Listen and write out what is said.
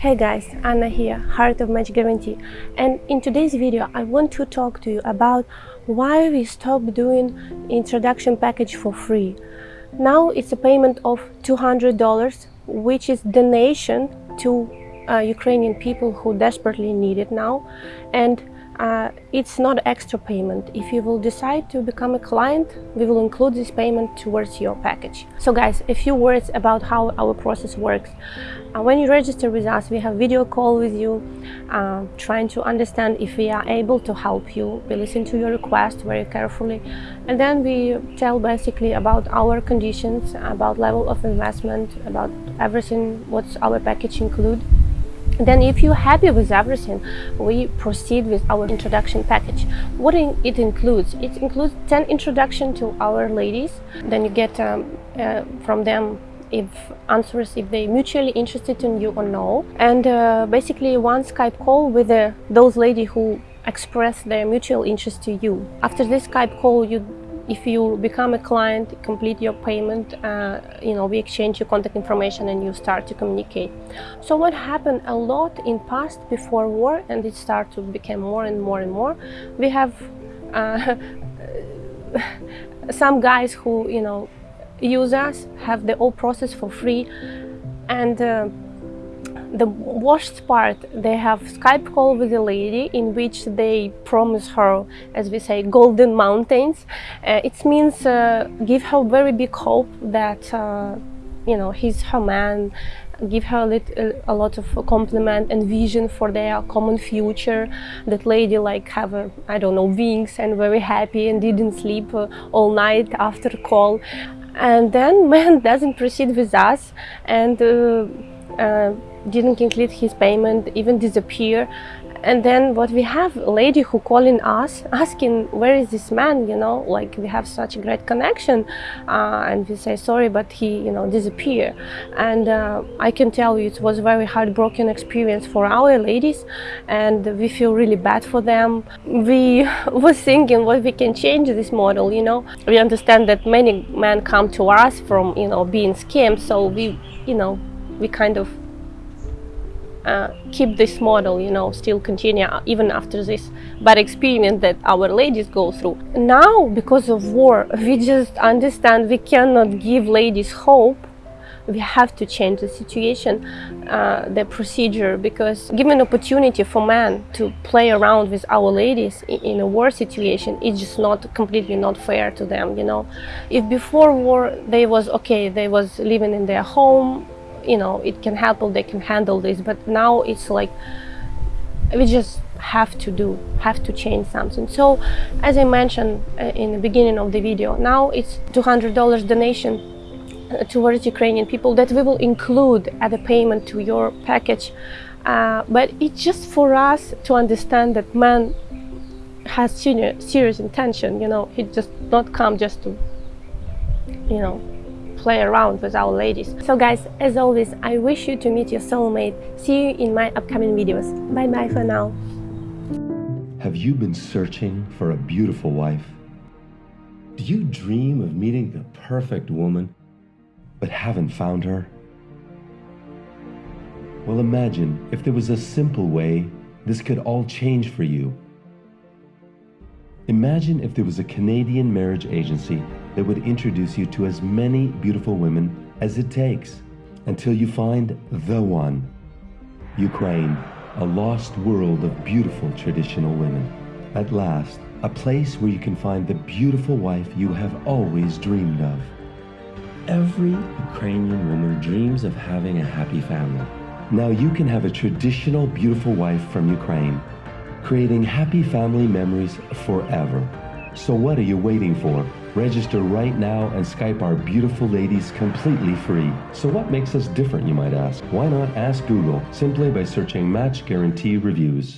Hey guys, Anna here, Heart of Match Guarantee and in today's video I want to talk to you about why we stopped doing introduction package for free. Now it's a payment of $200 which is donation to uh, Ukrainian people who desperately need it now and uh, it's not extra payment. If you will decide to become a client, we will include this payment towards your package. So guys, a few words about how our process works. Uh, when you register with us, we have video call with you, uh, trying to understand if we are able to help you. We listen to your request very carefully. And then we tell basically about our conditions, about level of investment, about everything, what's our package include. Then if you're happy with everything, we proceed with our introduction package. What it includes? It includes 10 introduction to our ladies. Then you get um, uh, from them if answers if they mutually interested in you or no. And uh, basically one Skype call with uh, those ladies who express their mutual interest to you. After this Skype call, you if you become a client, complete your payment, uh, you know, we exchange your contact information and you start to communicate. So what happened a lot in past before war and it started to become more and more and more, we have uh, some guys who, you know, use us, have the whole process for free and uh, the worst part, they have Skype call with a lady in which they promise her, as we say, golden mountains. Uh, it means uh, give her very big hope that, uh, you know, he's her man, give her a, a, lot of compliment and vision for their common future. That lady like have, a, I don't know, wings and very happy and didn't sleep uh, all night after call. And then man doesn't proceed with us and uh, didn't complete his payment, even disappear. And then what we have a lady who calling us asking where is this man you know? Like we have such a great connection. Uh, and we say sorry but he you know disappear and uh, I can tell you it was very heartbroken experience for our ladies and we feel really bad for them. We was thinking what we can change this model you know? We understand that many men come to us from you know being scammed so we you know we kind of uh, keep this model, you know, still continue even after this bad experience that our ladies go through. Now, because of war, we just understand we cannot give ladies hope. We have to change the situation, uh, the procedure, because given opportunity for men to play around with our ladies in, a war situation, it's just not completely not fair to them, you know. If before war they was okay, they was living in their home, you know it can help they can handle this but now it's like we just have to do have to change something. So as i mentioned uh, in the beginning of the video now it's 200 dollars donation uh, towards ukrainian people that we will include at the payment to your package. Uh, but it's just for us to understand that man has serious intention you know he just not come just to you know play around with our ladies. So guys, as always, I wish you to meet your soulmate. See you in my upcoming videos. Bye bye for now. Have you been searching for a beautiful wife? Do you dream of meeting the perfect woman, but haven't found her? Well, imagine if there was a simple way this could all change for you. Imagine if there was a Canadian marriage agency that would introduce you to as many beautiful women as it takes until you find the one. Ukraine, a lost world of beautiful traditional women. At last, a place where you can find the beautiful wife you have always dreamed of. Every Ukrainian woman dreams of having a happy family. Now you can have a traditional beautiful wife from Ukraine, creating happy family memories forever. So what are you waiting for? Register right now and Skype our beautiful ladies completely free. So what makes us different, you might ask? Why not ask Google simply by searching Match Guarantee Reviews?